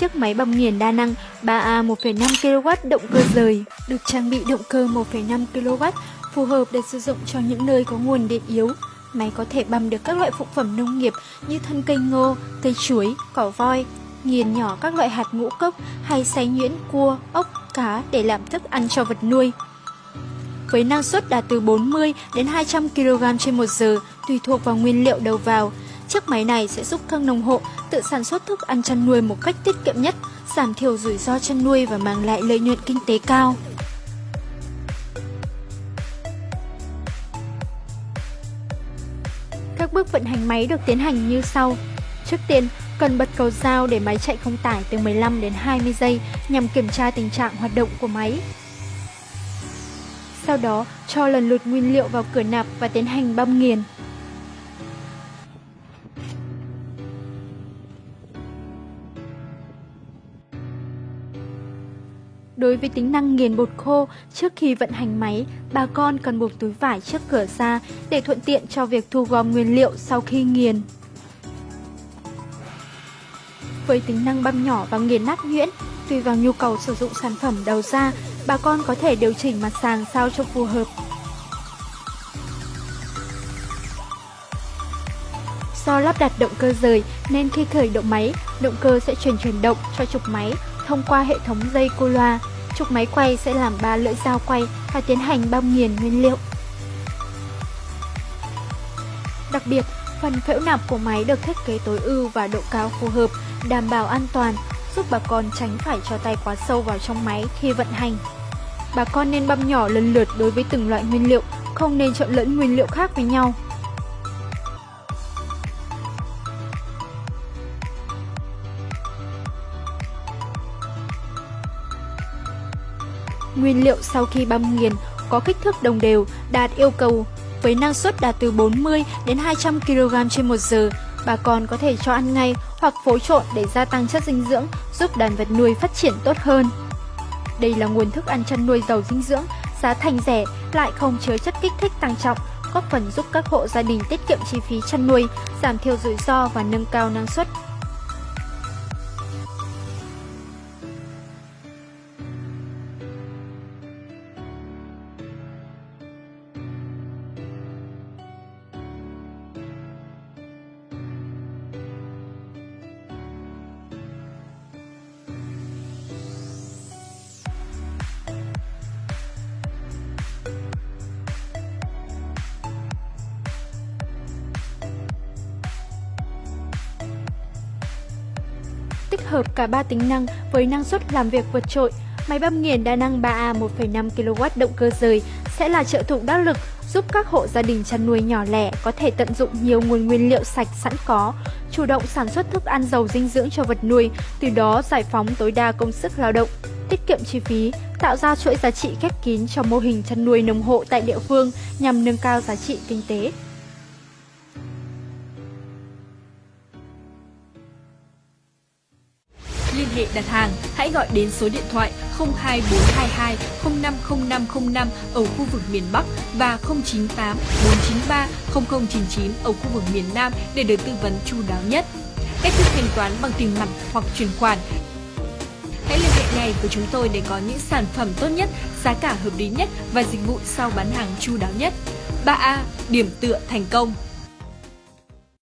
chiếc máy băm nghiền đa năng 3A 1,5 kW động cơ rời, được trang bị động cơ 1,5 kW, phù hợp để sử dụng cho những nơi có nguồn điện yếu. Máy có thể băm được các loại phụ phẩm nông nghiệp như thân cây ngô, cây chuối, cỏ voi, nghiền nhỏ các loại hạt ngũ cốc hay xay nhuyễn cua, ốc, cá để làm thức ăn cho vật nuôi. Với năng suất đạt từ 40 đến 200 kg trên một giờ, tùy thuộc vào nguyên liệu đầu vào, chiếc máy này sẽ giúp các nông hộ tự sản xuất thức ăn chăn nuôi một cách tiết kiệm nhất, giảm thiểu rủi ro chăn nuôi và mang lại lợi nhuận kinh tế cao. Các bước vận hành máy được tiến hành như sau. Trước tiên, cần bật cầu dao để máy chạy không tải từ 15 đến 20 giây nhằm kiểm tra tình trạng hoạt động của máy. Sau đó, cho lần lượt nguyên liệu vào cửa nạp và tiến hành băm nghiền. Đối với tính năng nghiền bột khô, trước khi vận hành máy, bà con cần buộc túi vải trước cửa ra để thuận tiện cho việc thu gom nguyên liệu sau khi nghiền. Với tính năng băm nhỏ và nghiền nát nhuyễn, tùy vào nhu cầu sử dụng sản phẩm đầu ra, bà con có thể điều chỉnh mặt sàng sao cho phù hợp. Do lắp đặt động cơ rời nên khi khởi động máy, động cơ sẽ truyền chuyển động cho trục máy thông qua hệ thống dây cô loa. Trục máy quay sẽ làm ba lưỡi dao quay và tiến hành băm nghiền nguyên liệu. Đặc biệt, phần phễu nạp của máy được thiết kế tối ưu và độ cao phù hợp, đảm bảo an toàn, giúp bà con tránh phải cho tay quá sâu vào trong máy khi vận hành. Bà con nên băm nhỏ lần lượt đối với từng loại nguyên liệu, không nên trộn lẫn nguyên liệu khác với nhau. Nguyên liệu sau khi băm nghiền có kích thước đồng đều, đạt yêu cầu với năng suất đạt từ 40 đến 200 kg trên một giờ. Bà con có thể cho ăn ngay hoặc phối trộn để gia tăng chất dinh dưỡng, giúp đàn vật nuôi phát triển tốt hơn. Đây là nguồn thức ăn chăn nuôi giàu dinh dưỡng, giá thành rẻ, lại không chứa chất kích thích tăng trọng, góp phần giúp các hộ gia đình tiết kiệm chi phí chăn nuôi, giảm thiểu rủi ro và nâng cao năng suất. Tích hợp cả ba tính năng với năng suất làm việc vượt trội. Máy băm nghiền đa năng 3A 1,5 kW động cơ rời sẽ là trợ thủ đắc lực giúp các hộ gia đình chăn nuôi nhỏ lẻ có thể tận dụng nhiều nguồn nguyên liệu sạch sẵn có, chủ động sản xuất thức ăn giàu dinh dưỡng cho vật nuôi, từ đó giải phóng tối đa công sức lao động, tiết kiệm chi phí, tạo ra chuỗi giá trị khép kín cho mô hình chăn nuôi nông hộ tại địa phương nhằm nâng cao giá trị kinh tế. Hệ đặt hàng, hãy gọi đến số điện thoại 02422 050505 ở khu vực miền Bắc và 098 493 0099 ở khu vực miền Nam để được tư vấn chu đáo nhất. Cách thức thanh toán bằng tiền mặt hoặc chuyển khoản Hãy liên hệ ngay với chúng tôi để có những sản phẩm tốt nhất, giá cả hợp lý nhất và dịch vụ sau bán hàng chu đáo nhất. 3A. Điểm tựa thành công